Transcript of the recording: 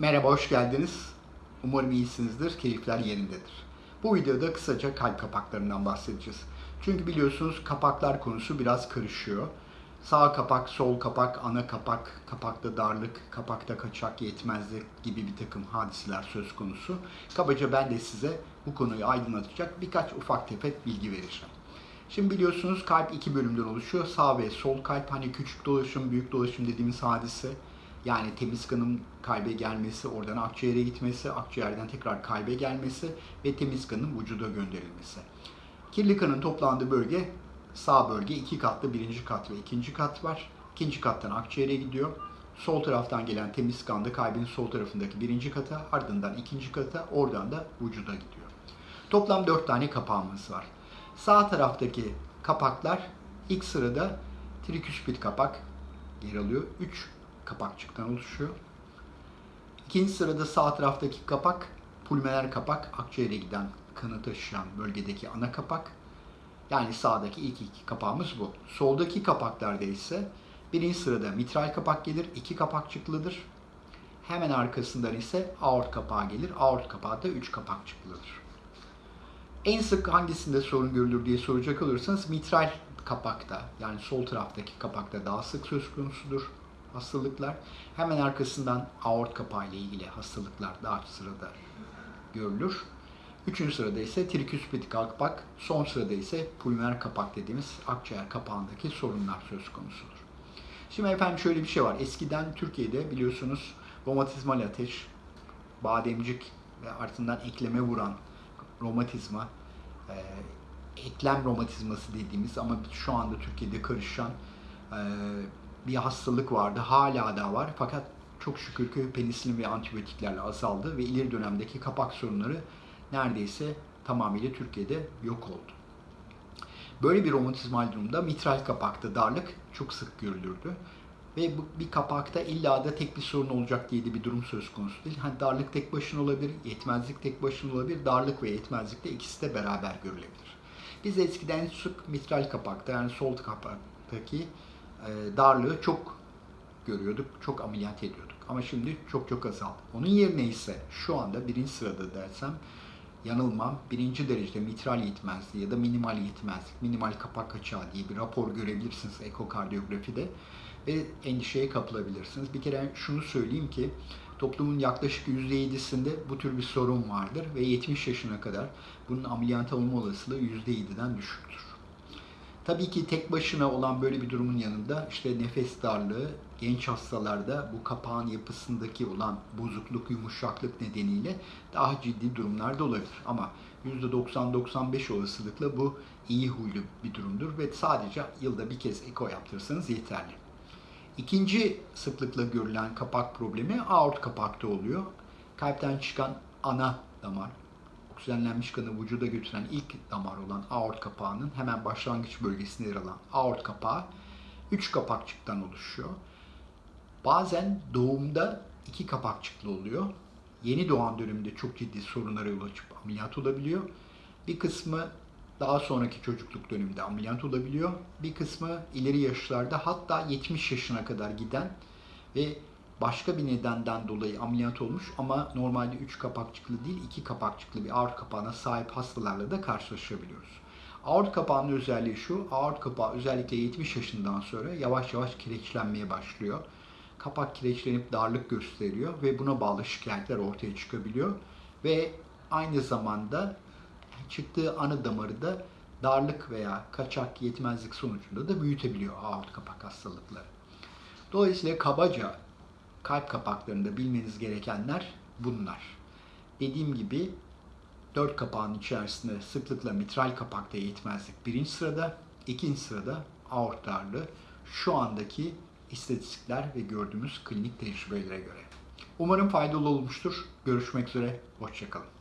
Merhaba, hoş geldiniz. Umarım iyisinizdir, keyifler yerindedir. Bu videoda kısaca kalp kapaklarından bahsedeceğiz. Çünkü biliyorsunuz kapaklar konusu biraz karışıyor. Sağ kapak, sol kapak, ana kapak, kapakta darlık, kapakta kaçak, yetmezlik gibi bir takım hadiseler söz konusu. Kabaca ben de size bu konuyu aydınlatacak birkaç ufak tefek bilgi vereceğim. Şimdi biliyorsunuz kalp iki bölümden oluşuyor. Sağ ve sol kalp hani küçük dolaşım, büyük dolaşım dediğimiz hadise. Yani temiz kanın kalbe gelmesi, oradan akciğere gitmesi, akciğerden tekrar kalbe gelmesi ve temiz kanın vücuda gönderilmesi. Kirli kanın toplandığı bölge sağ bölge iki katlı birinci kat ve ikinci kat var. İkinci kattan akciğere gidiyor. Sol taraftan gelen temiz kan da kalbin sol tarafındaki birinci kata, ardından ikinci kata, oradan da vücuda gidiyor. Toplam dört tane kapağımız var. Sağ taraftaki kapaklar ilk sırada triküspit kapak yer alıyor. 3 kapakçıktan oluşuyor. İkinci sırada sağ taraftaki kapak pulmoner kapak, akciğere giden kanı taşıyan bölgedeki ana kapak. Yani sağdaki ilk iki kapağımız bu. Soldaki kapaklarda ise birinci sırada mitral kapak gelir, iki kapakçıklıdır. Hemen arkasından ise aort kapağı gelir. Aort kapağı da üç kapakçıklıdır. En sık hangisinde sorun görülür diye soracak olursanız mitral kapakta yani sol taraftaki kapakta daha sık söz konusudur hastalıklar. Hemen arkasından aort kapağı ile ilgili hastalıklar daha sırada görülür. Üçüncü sırada ise triküspit kapak, son sırada ise pulmoner kapak dediğimiz akciğer kapağındaki sorunlar söz konusudur. Şimdi efendim şöyle bir şey var. Eskiden Türkiye'de biliyorsunuz romatizmal ateş, bademcik ve ardından ekleme vuran romatizma, e, eklem romatizması dediğimiz ama şu anda Türkiye'de karışan e, bir hastalık vardı. Hala da var. Fakat çok şükür ki penisilin ve antibiyotiklerle azaldı ve ileri dönemdeki kapak sorunları neredeyse tamamıyla Türkiye'de yok oldu. Böyle bir romatizmal durumda mitral kapakta darlık çok sık görülürdü. Ve bu, bir kapakta illa da tek bir sorun olacak diye de bir durum söz konusu değil. Hani darlık tek başına olabilir, yetmezlik tek başına olabilir. Darlık ve yetmezlik de ikisi de beraber görülebilir. Biz eskiden sık mitral kapakta yani sol kapaktaki darlığı çok görüyorduk, çok ameliyat ediyorduk. Ama şimdi çok çok azaldı. Onun yerine ise şu anda birinci sırada dersem yanılmam birinci derecede mitral yetmezliği ya da minimal yetmezlik, minimal kapak açığı diye bir rapor görebilirsiniz ekokardiyografide ve endişeye kapılabilirsiniz. Bir kere şunu söyleyeyim ki toplumun yaklaşık %7'sinde bu tür bir sorun vardır ve 70 yaşına kadar bunun ameliyat olma olasılığı %7'den düşüktür. Tabii ki tek başına olan böyle bir durumun yanında işte nefes darlığı genç hastalarda bu kapağın yapısındaki olan bozukluk, yumuşaklık nedeniyle daha ciddi durumlarda olabilir. Ama %90-95 olasılıkla bu iyi huylu bir durumdur ve sadece yılda bir kez eko yaptırırsanız yeterli. İkinci sıklıkla görülen kapak problemi aort kapakta oluyor. Kalpten çıkan ana damar, oksijenlenmiş kanı vücuda götüren ilk damar olan aort kapağının hemen başlangıç bölgesinde yer alan aort kapağı 3 kapakçıktan oluşuyor. Bazen doğumda iki kapakçıklı oluyor. Yeni doğan döneminde çok ciddi sorunlara yol açıp ameliyat olabiliyor. Bir kısmı daha sonraki çocukluk döneminde ameliyat olabiliyor. Bir kısmı ileri yaşlarda hatta 70 yaşına kadar giden ve başka bir nedenden dolayı ameliyat olmuş ama normalde 3 kapakçıklı değil 2 kapakçıklı bir aort kapağına sahip hastalarla da karşılaşabiliyoruz. Aort kapağının özelliği şu, aort kapağı özellikle 70 yaşından sonra yavaş yavaş kireçlenmeye başlıyor. Kapak kireçlenip darlık gösteriyor ve buna bağlı şikayetler ortaya çıkabiliyor. Ve aynı zamanda çıktığı ana damarı da darlık veya kaçak yetmezlik sonucunda da büyütebiliyor aort kapak hastalıkları. Dolayısıyla kabaca kalp kapaklarında bilmeniz gerekenler bunlar. Dediğim gibi dört kapağın içerisinde sıklıkla mitral kapakta yetmezlik birinci sırada, ikinci sırada aort darlığı şu andaki istatistikler ve gördüğümüz klinik tecrübelere göre. Umarım faydalı olmuştur. Görüşmek üzere, hoşçakalın.